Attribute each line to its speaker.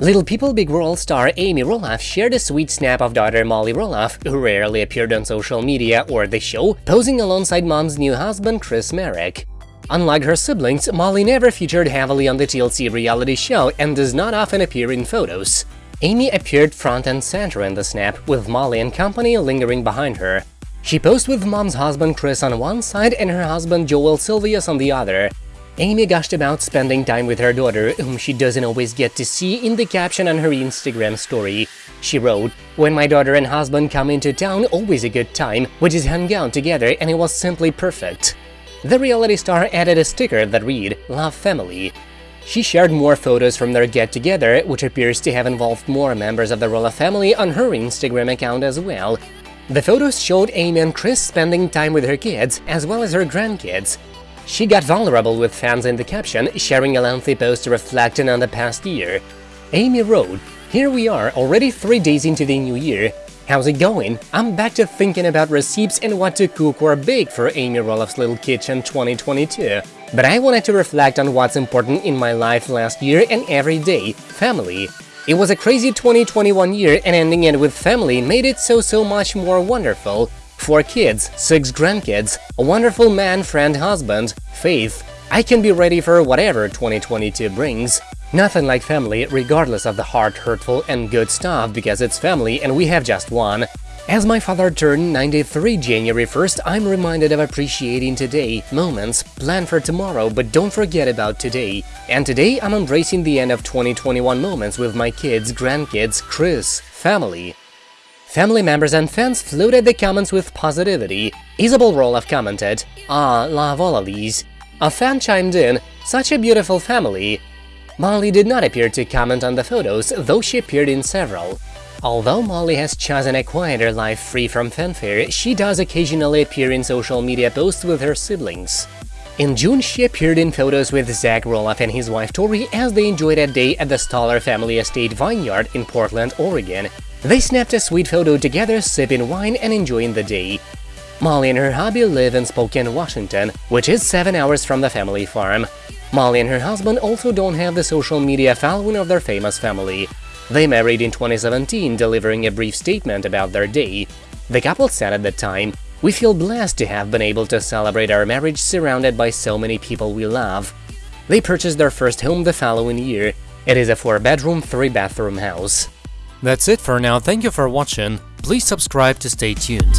Speaker 1: Little People Big World star Amy Roloff shared a sweet snap of daughter Molly Roloff, who rarely appeared on social media or the show, posing alongside mom's new husband Chris Merrick. Unlike her siblings, Molly never featured heavily on the TLC reality show and does not often appear in photos. Amy appeared front and center in the snap, with Molly and company lingering behind her. She posed with mom's husband Chris on one side and her husband Joel Silvius on the other. Amy gushed about spending time with her daughter, whom she doesn't always get to see in the caption on her Instagram story. She wrote, When my daughter and husband come into town, always a good time, we just hung out together and it was simply perfect. The reality star added a sticker that read, Love Family. She shared more photos from their get-together, which appears to have involved more members of the Roloff family on her Instagram account as well. The photos showed Amy and Chris spending time with her kids, as well as her grandkids. She got vulnerable with fans in the caption, sharing a lengthy post reflecting on the past year. Amy wrote, Here we are, already three days into the new year. How's it going? I'm back to thinking about recipes and what to cook or bake for Amy Roloff's Little Kitchen 2022. But I wanted to reflect on what's important in my life last year and every day – family. It was a crazy 2021 year and ending it with family made it so so much more wonderful. Four kids, six grandkids, a wonderful man, friend, husband, faith. I can be ready for whatever 2022 brings. Nothing like family, regardless of the hard, hurtful and good stuff, because it's family and we have just one. As my father turned 93 January 1st, I'm reminded of appreciating today, moments, plan for tomorrow, but don't forget about today. And today I'm embracing the end of 2021 moments with my kids, grandkids, Chris, family. Family members and fans flooded the comments with positivity. Isabel Roloff commented, Ah, love all of these. A fan chimed in, such a beautiful family. Molly did not appear to comment on the photos, though she appeared in several. Although Molly has chosen a quieter life free from fanfare, she does occasionally appear in social media posts with her siblings. In June, she appeared in photos with Zach Roloff and his wife Tori as they enjoyed a day at the Stoller family estate vineyard in Portland, Oregon. They snapped a sweet photo together, sipping wine and enjoying the day. Molly and her hubby live in Spokane, Washington, which is 7 hours from the family farm. Molly and her husband also don't have the social media following of their famous family. They married in 2017, delivering a brief statement about their day. The couple said at the time, We feel blessed to have been able to celebrate our marriage surrounded by so many people we love. They purchased their first home the following year. It is a 4-bedroom, 3-bathroom house.
Speaker 2: That's it for now, thank you for watching, please subscribe to stay tuned.